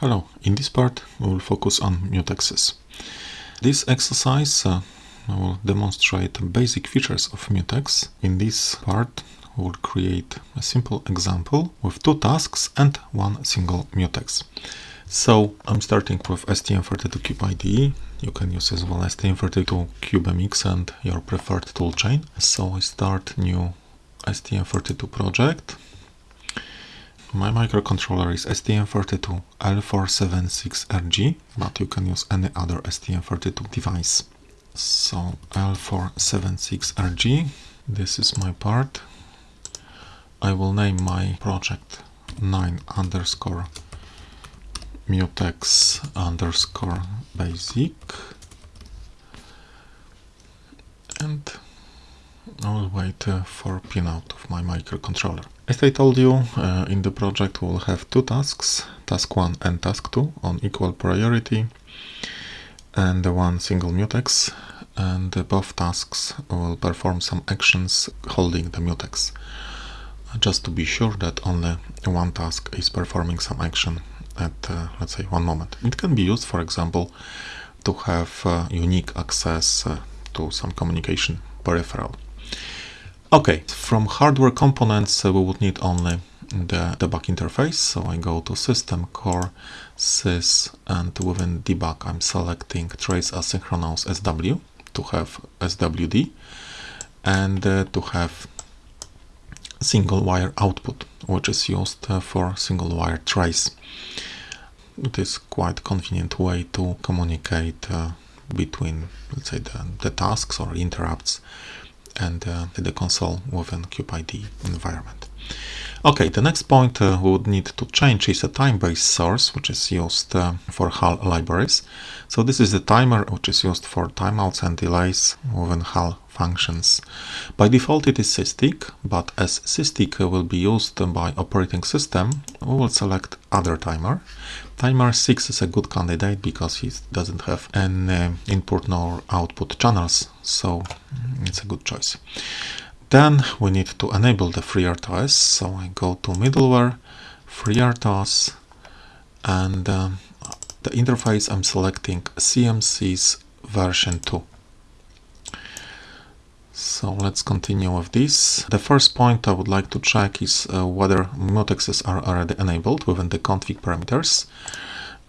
Hello, in this part we will focus on mutexes. This exercise uh, will demonstrate basic features of mutex. In this part we will create a simple example with two tasks and one single mutex. So I'm starting with STM32Cube IDE. You can use as well STM32 CubeMX and your preferred toolchain. So I start new STM32 project. My microcontroller is STM32L476RG, but you can use any other STM32 device. So L476RG, this is my part. I will name my project 9 underscore mutex underscore basic and I will wait uh, for pinout of my microcontroller. As I told you, uh, in the project we will have two tasks, task 1 and task 2 on equal priority and one single mutex and uh, both tasks will perform some actions holding the mutex just to be sure that only one task is performing some action at uh, let's say one moment. It can be used for example to have uh, unique access uh, to some communication peripheral. Okay, from hardware components uh, we would need only the debug interface. So I go to system core sys and within debug I'm selecting trace asynchronous SW to have SWD and uh, to have single wire output which is used uh, for single wire trace. It is quite convenient way to communicate uh, between let's say the, the tasks or interrupts and uh, the console within CubeIDE environment. Okay, the next point uh, we would need to change is a time-based source, which is used uh, for HAL libraries. So this is the timer which is used for timeouts and delays within HAL functions. By default it is SysTick, but as SysTick will be used by operating system, we will select other timer. Timer 6 is a good candidate because it doesn't have any input nor output channels, so it's a good choice. Then we need to enable the FreeRTOS, so I go to middleware, FreeRTOS, and um, the interface I'm selecting CMSIS version 2. So let's continue with this. The first point I would like to check is uh, whether mutexes are already enabled within the config parameters.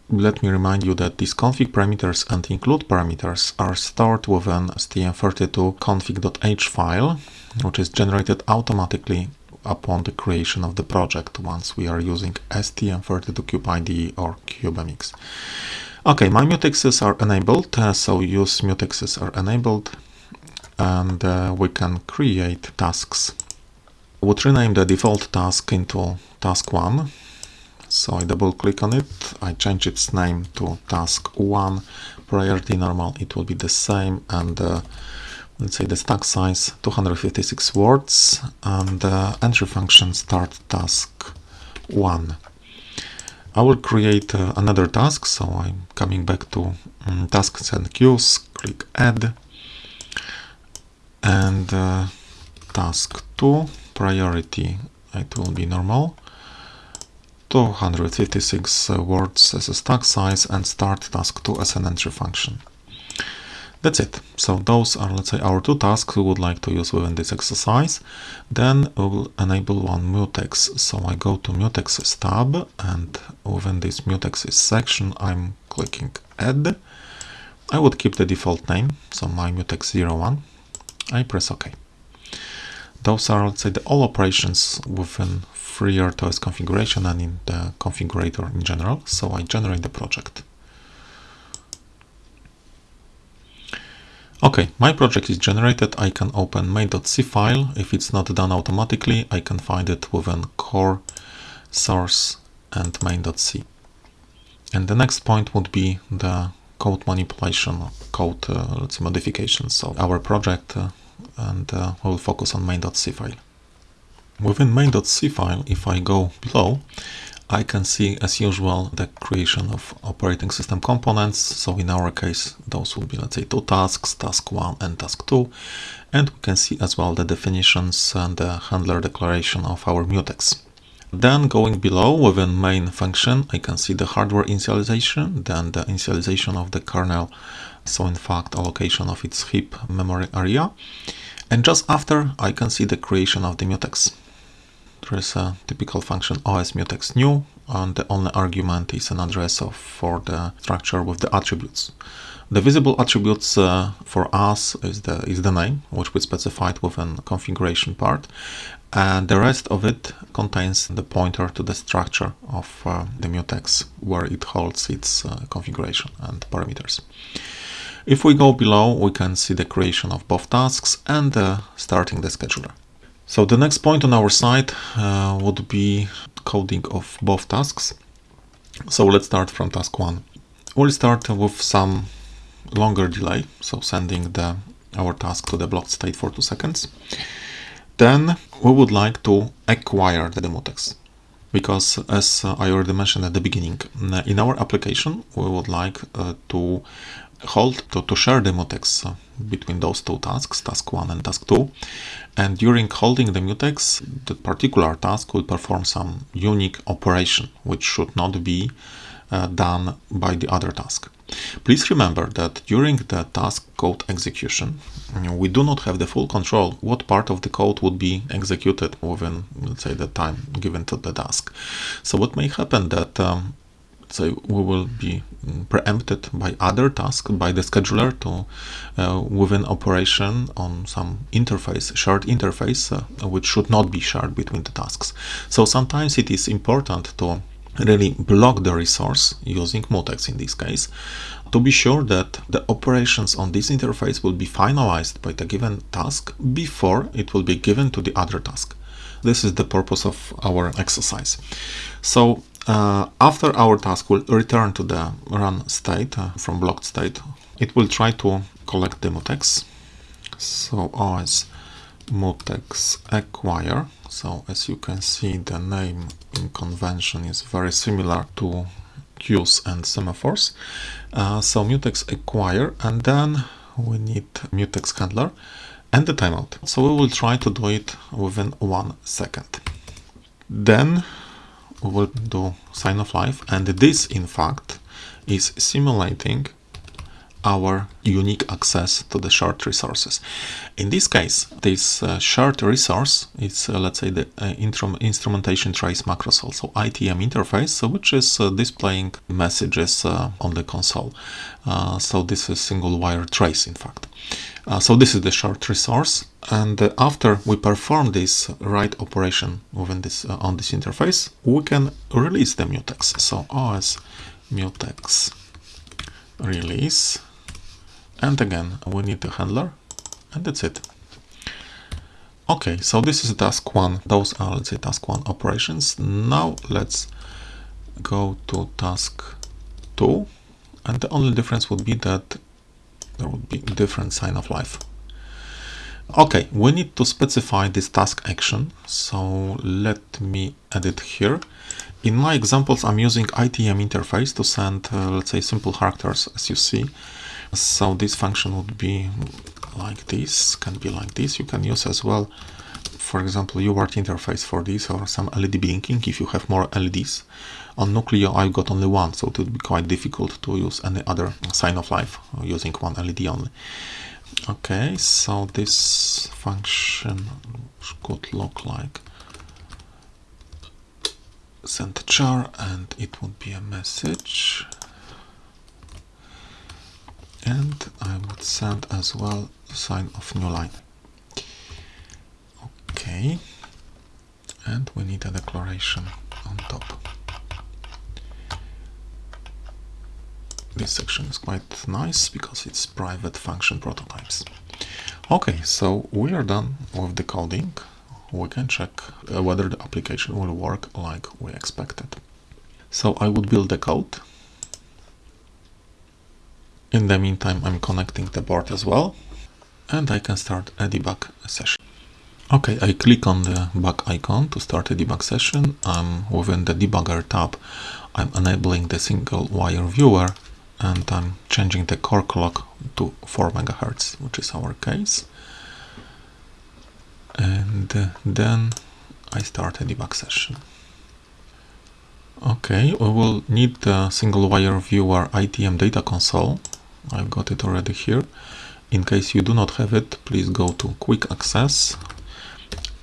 Let me remind you that these config parameters and include parameters are stored within STM32 config.h file, which is generated automatically upon the creation of the project once we are using STM32 IDE or CubeMX. Okay, my mutexes are enabled, uh, so use mutexes are enabled and uh, we can create tasks. I would rename the default task into task 1. So I double click on it, I change its name to task 1, priority normal, it will be the same. And uh, let's say the stack size 256 words. And uh, entry function start task 1. I will create uh, another task, so I'm coming back to um, tasks and queues, click add. And uh, task 2 priority it will be normal 256 uh, words as a stack size and start task 2 as an entry function. That's it. So those are let's say our two tasks we would like to use within this exercise. Then we will enable one mutex. So i go to mutexes tab and within this mutexes section i'm clicking add. I would keep the default name so my mutex 01 I press OK. Those are, let's say, the all operations within FreeRTOS configuration and in the configurator in general. So I generate the project. Okay, my project is generated. I can open main.c file. If it's not done automatically, I can find it within core, source, and main.c. And the next point would be the code manipulation, code uh, let's modifications of our project uh, and uh, we'll focus on main.c file. Within main.c file, if I go below, I can see as usual the creation of operating system components. So in our case, those will be let's say two tasks, task 1 and task 2. And we can see as well the definitions and the handler declaration of our mutex. Then going below within main function, I can see the hardware initialization, then the initialization of the kernel, so in fact allocation of its heap memory area. And just after, I can see the creation of the mutex. There is a typical function os mutex new, and the only argument is an address of, for the structure with the attributes. The visible attributes uh, for us is the is the name, which we specified within configuration part, and the rest of it contains the pointer to the structure of uh, the mutex where it holds its uh, configuration and parameters. If we go below, we can see the creation of both tasks and uh, starting the scheduler. So the next point on our side uh, would be coding of both tasks. So let's start from task one. We'll start with some longer delay, so sending the our task to the blocked state for two seconds. Then we would like to acquire the mutex because as I already mentioned at the beginning, in our application, we would like uh, to hold to, to share the mutex uh, between those two tasks, task 1 and task 2. And during holding the mutex, the particular task will perform some unique operation, which should not be uh, done by the other task. Please remember that during the task code execution, we do not have the full control what part of the code would be executed within, let's say, the time given to the task. So what may happen that um, so we will be preempted by other tasks by the scheduler to uh, within operation on some interface shared interface uh, which should not be shared between the tasks so sometimes it is important to really block the resource using mutex in this case to be sure that the operations on this interface will be finalized by the given task before it will be given to the other task. This is the purpose of our exercise. So uh, after our task will return to the run state uh, from blocked state, it will try to collect the mutex. So os mutex acquire so as you can see the name in convention is very similar to queues and semaphores. Uh, so mutex acquire and then we need mutex handler and the timeout. So we will try to do it within one second. Then we will do sign of life. And this in fact is simulating our unique access to the shared resources. In this case, this uh, shared resource is, uh, let's say, the uh, instrumentation trace macros, also ITM interface, which is uh, displaying messages uh, on the console. Uh, so this is single wire trace, in fact. so this is the shared resource, and after we perform this write operation within this on this interface, we can release the mutex. So os mutex release and again we need a handler and that's it. Okay so this is task one. Those are let's say task one operations. Now let's go to task two and the only difference would be that there would be different sign of life. Okay we need to specify this task action. So let me add it here. In my examples i'm using itm interface to send uh, let's say simple characters as you see so this function would be like this can be like this. You can use as well for example UART interface for this or some LED blinking if you have more LEDs on Nucleo I've got only one so it would be quite difficult to use any other sign of life using one LED only. Okay so this function could look like send char and it would be a message and I would send as well sign of new line. Okay. And we need a declaration on top. This section is quite nice because it's private function prototypes. Okay so we are done with the coding. We can check uh, whether the application will work like we expected. So I would build the code in the meantime, I'm connecting the board as well, and I can start a debug session. Okay, I click on the bug icon to start a debug session. I'm within the debugger tab. I'm enabling the single wire viewer and I'm changing the core clock to 4 megahertz, which is our case. And then I start a debug session. Okay, we will need the single wire viewer ITM data console. I've got it already here. In case you do not have it, please go to quick access,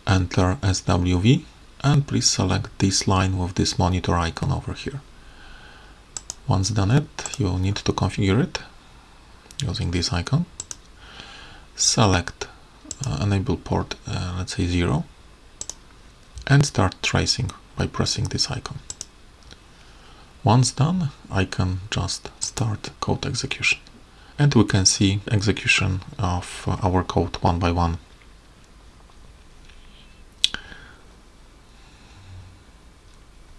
enter SWV and please select this line with this monitor icon over here. Once done it, you'll need to configure it using this icon. Select uh, enable port, uh, let's say 0 and start tracing by pressing this icon. Once done, I can just start code execution. And we can see execution of uh, our code one by one.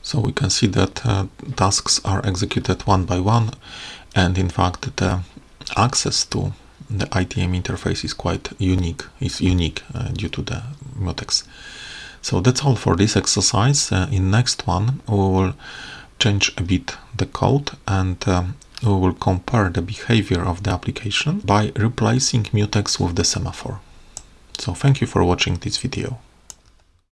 So we can see that uh, tasks are executed one by one and in fact the access to the ITM interface is quite unique. It's unique uh, due to the mutex. So that's all for this exercise. Uh, in next one we will change a bit the code and um, we will compare the behavior of the application by replacing mutex with the semaphore. So thank you for watching this video.